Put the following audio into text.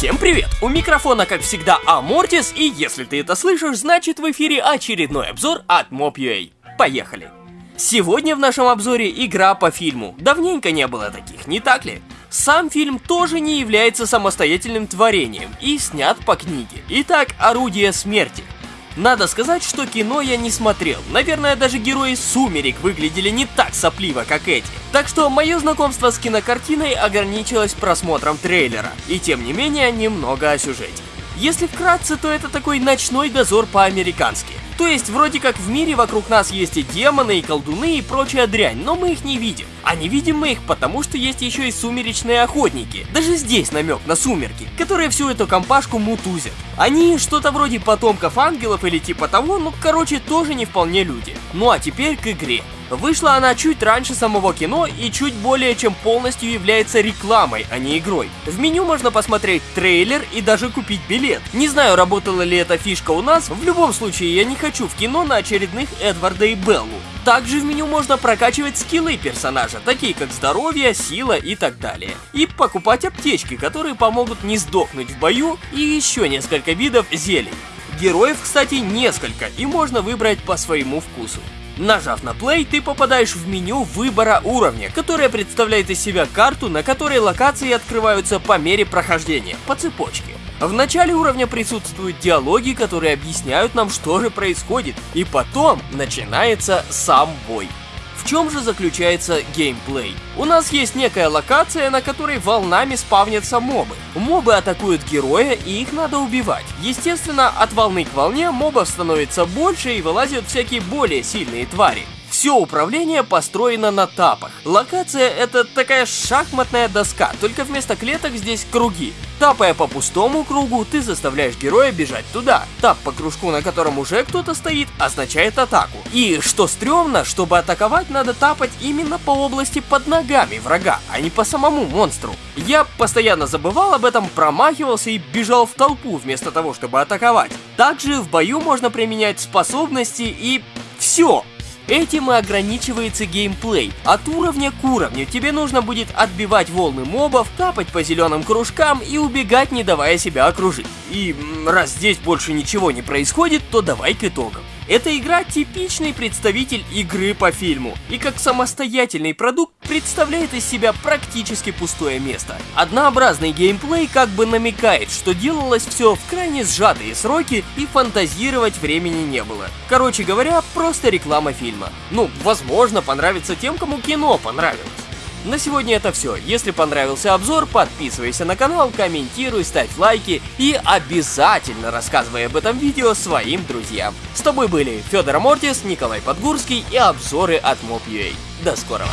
Всем привет! У микрофона, как всегда, Амортис, и если ты это слышишь, значит в эфире очередной обзор от Mob.ua. Поехали! Сегодня в нашем обзоре игра по фильму. Давненько не было таких, не так ли? Сам фильм тоже не является самостоятельным творением и снят по книге. Итак, «Орудие смерти». Надо сказать, что кино я не смотрел. Наверное, даже герои «Сумерек» выглядели не так сопливо, как эти. Так что мое знакомство с кинокартиной ограничилось просмотром трейлера. И тем не менее, немного о сюжете. Если вкратце, то это такой ночной дозор по-американски. То есть, вроде как в мире вокруг нас есть и демоны, и колдуны, и прочая дрянь, но мы их не видим. А не видим мы их потому, что есть еще и сумеречные охотники. Даже здесь намек на сумерки, которые всю эту компашку мутузят. Они что-то вроде потомков ангелов или типа того, ну короче тоже не вполне люди. Ну а теперь к игре. Вышла она чуть раньше самого кино и чуть более чем полностью является рекламой, а не игрой. В меню можно посмотреть трейлер и даже купить билет. Не знаю, работала ли эта фишка у нас, в любом случае я не хочу в кино на очередных Эдварда и Беллу. Также в меню можно прокачивать скиллы персонажа, такие как здоровье, сила и так далее. И покупать аптечки, которые помогут не сдохнуть в бою, и еще несколько видов зелий. Героев, кстати, несколько, и можно выбрать по своему вкусу. Нажав на play, ты попадаешь в меню выбора уровня, которое представляет из себя карту, на которой локации открываются по мере прохождения, по цепочке. В начале уровня присутствуют диалоги, которые объясняют нам, что же происходит, и потом начинается сам бой. В чем же заключается геймплей? У нас есть некая локация, на которой волнами спавнятся мобы. Мобы атакуют героя, и их надо убивать. Естественно, от волны к волне мобов становится больше и вылазят всякие более сильные твари. Все управление построено на тапах. Локация это такая шахматная доска, только вместо клеток здесь круги. Тапая по пустому кругу, ты заставляешь героя бежать туда. Тап по кружку, на котором уже кто-то стоит, означает атаку. И что стрёмно, чтобы атаковать, надо тапать именно по области под ногами врага, а не по самому монстру. Я постоянно забывал об этом, промахивался и бежал в толпу вместо того, чтобы атаковать. Также в бою можно применять способности и... все. Этим и ограничивается геймплей. От уровня к уровню тебе нужно будет отбивать волны мобов, тапать по зеленым кружкам и убегать, не давая себя окружить. И раз здесь больше ничего не происходит, то давай к итогам. Эта игра типичный представитель игры по фильму, и как самостоятельный продукт представляет из себя практически пустое место. Однообразный геймплей как бы намекает, что делалось все в крайне сжатые сроки и фантазировать времени не было. Короче говоря, просто реклама фильма. Ну, возможно, понравится тем, кому кино понравилось. На сегодня это все. Если понравился обзор, подписывайся на канал, комментируй, ставь лайки и обязательно рассказывай об этом видео своим друзьям. С тобой были Федор Мортис, Николай Подгурский и обзоры от Mob.ua. До скорого!